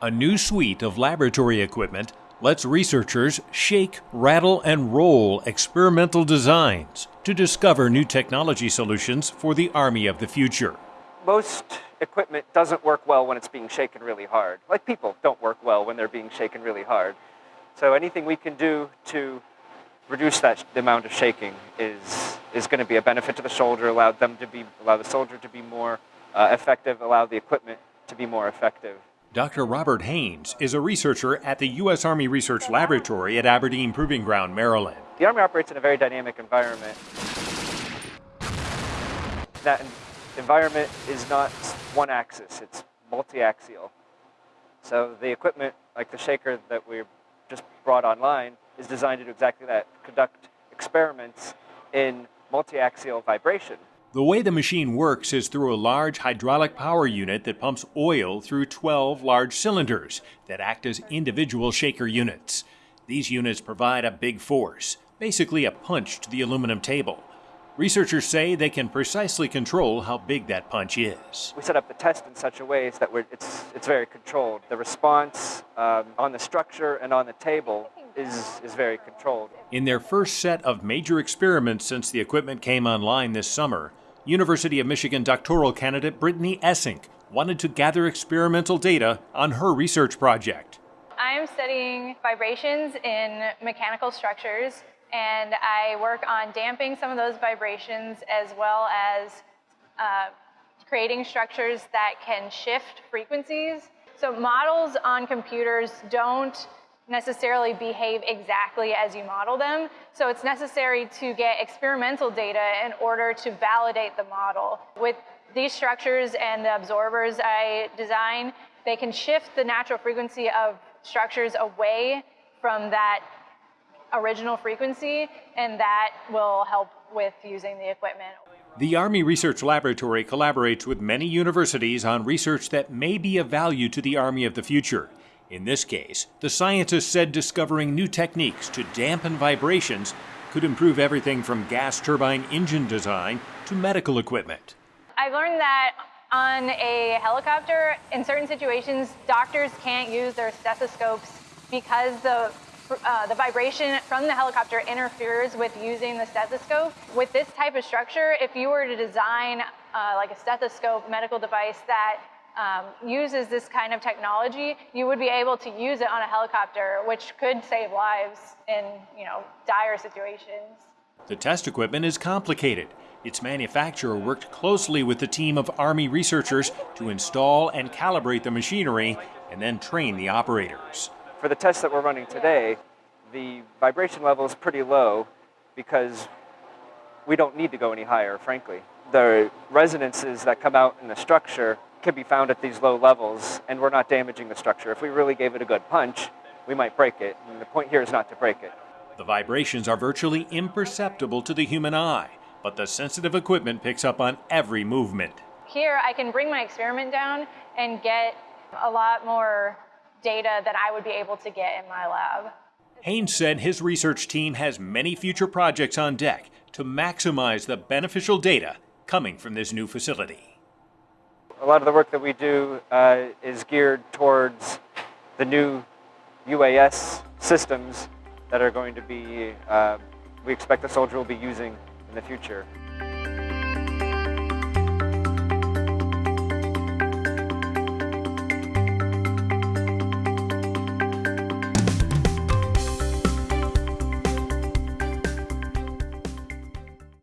A new suite of laboratory equipment lets researchers shake, rattle, and roll experimental designs to discover new technology solutions for the Army of the future. Most equipment doesn't work well when it's being shaken really hard. Like people don't work well when they're being shaken really hard. So anything we can do to reduce that the amount of shaking is is going to be a benefit to the soldier, allow them to be allow the soldier to be more uh, effective, allow the equipment to be more effective. Dr. Robert Haynes is a researcher at the U.S. Army Research Laboratory at Aberdeen Proving Ground, Maryland. The Army operates in a very dynamic environment. That environment is not one axis, it's multi-axial. So the equipment, like the shaker that we just brought online, is designed to do exactly that, conduct experiments in multi-axial vibration. The way the machine works is through a large hydraulic power unit that pumps oil through 12 large cylinders that act as individual shaker units. These units provide a big force, basically a punch to the aluminum table. Researchers say they can precisely control how big that punch is. We set up the test in such a way that it's, it's very controlled. The response um, on the structure and on the table is, is very controlled. In their first set of major experiments since the equipment came online this summer, University of Michigan doctoral candidate Brittany Essink wanted to gather experimental data on her research project. I'm studying vibrations in mechanical structures and I work on damping some of those vibrations as well as uh, creating structures that can shift frequencies. So models on computers don't necessarily behave exactly as you model them. So it's necessary to get experimental data in order to validate the model. With these structures and the absorbers I design, they can shift the natural frequency of structures away from that original frequency, and that will help with using the equipment. The Army Research Laboratory collaborates with many universities on research that may be of value to the Army of the future. In this case, the scientists said discovering new techniques to dampen vibrations could improve everything from gas turbine engine design to medical equipment. I've learned that on a helicopter, in certain situations, doctors can't use their stethoscopes because the uh, the vibration from the helicopter interferes with using the stethoscope. With this type of structure, if you were to design uh, like a stethoscope medical device that um, uses this kind of technology, you would be able to use it on a helicopter, which could save lives in you know dire situations. The test equipment is complicated. Its manufacturer worked closely with the team of Army researchers to install and calibrate the machinery and then train the operators. For the test that we're running today, the vibration level is pretty low because we don't need to go any higher, frankly. The resonances that come out in the structure can be found at these low levels, and we're not damaging the structure. If we really gave it a good punch, we might break it, and the point here is not to break it. The vibrations are virtually imperceptible to the human eye, but the sensitive equipment picks up on every movement. Here, I can bring my experiment down and get a lot more data than I would be able to get in my lab. Haynes said his research team has many future projects on deck to maximize the beneficial data coming from this new facility a lot of the work that we do uh, is geared towards the new UAS systems that are going to be, uh, we expect the soldier will be using in the future.